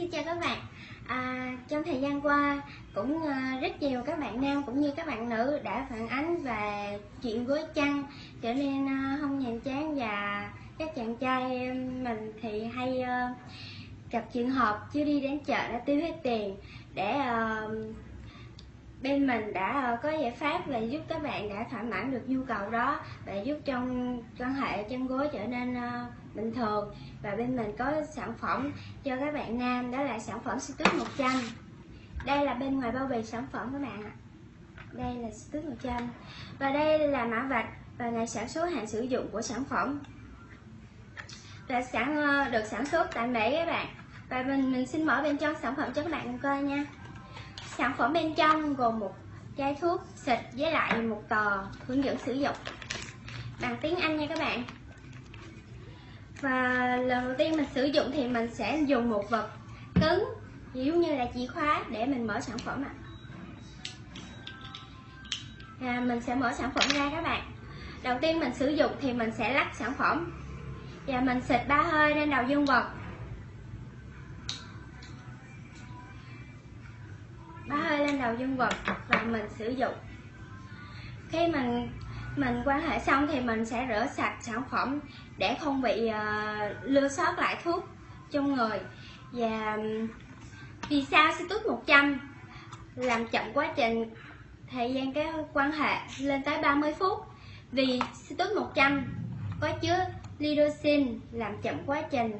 Xin chào các bạn. À, Trong thời gian qua cũng à, rất nhiều các bạn nam cũng như các bạn nữ đã phản ánh về chuyện gối chăn trở nên à, không nhàm chán và các chàng trai mình thì hay ờ, gặp trường hợp chưa đi đến chợ đã tiêu hết tiền để uh, bên mình đã ờ, có giải pháp và giúp các bạn đã thỏa mãn được nhu cầu đó và giúp trong quan hệ chân gối trở nên ờ, bình thường. Và bên mình có sản phẩm cho các bạn nam, đó là sản phẩm Situs 100 đây là bên ngoài bao bì sản phẩm các bạn ạ. Đây là Situs 100 và đây là mã vạch và ngày sản xuất, hạn sử dụng của sản phẩm. Và sản ờ, được sản xuất tại Mỹ các bạn. Và mình mình xin mở bên trong sản phẩm cho các bạn coi nha sản phẩm bên trong gồm một chai thuốc xịt với lại một tờ hướng dẫn sử dụng. Bằng tiếng Anh nha các bạn. Và lần đầu tiên mình sử dụng thì mình sẽ dùng một vật cứng, giống như là chìa khóa để mình mở sản phẩm ạ. À. mình sẽ mở sản phẩm ra các bạn. Đầu tiên mình sử dụng thì mình sẽ lắc sản phẩm. Và mình xịt ba hơi lên đầu dương vật. Đầu dương vật và mình sử dụng. Khi mình mình quan hệ xong thì mình sẽ rửa sạch sản phẩm để không bị ờ, uh, lưu sót lại thuốc trong người. Và vì sao Citus 100 làm chậm quá trình thời gian cái quan hệ lên tới 30 phút. Vì Citus 100 có chứa lidosin làm chậm quá trình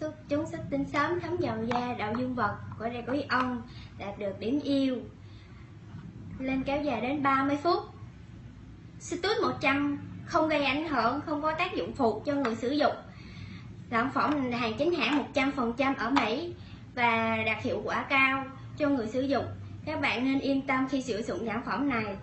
xuất chúng xuất tinh sớm thấm vào da đậu dương vật của đây có ion đạt được điểm yêu lên kéo dài đến 30 phút Citus 100 không gây ảnh hưởng, không có tác dụng phụ cho người sử dụng. Sản phẩm hàng chính hãng 100% ở Mỹ và đạt hiệu quả cao cho người sử dụng. Các bạn nên yên tâm khi sử dụng sản phẩm này.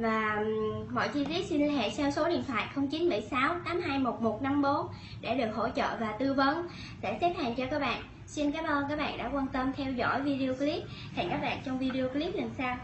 Và mọi chi tiết xin liên hệ theo số điện thoại 0976 821154 để được hỗ trợ và tư vấn, để xếp hàng cho các bạn. Xin cảm ơn các bạn đã quan tâm theo dõi video clip. Hẹn các bạn trong video clip lần sau.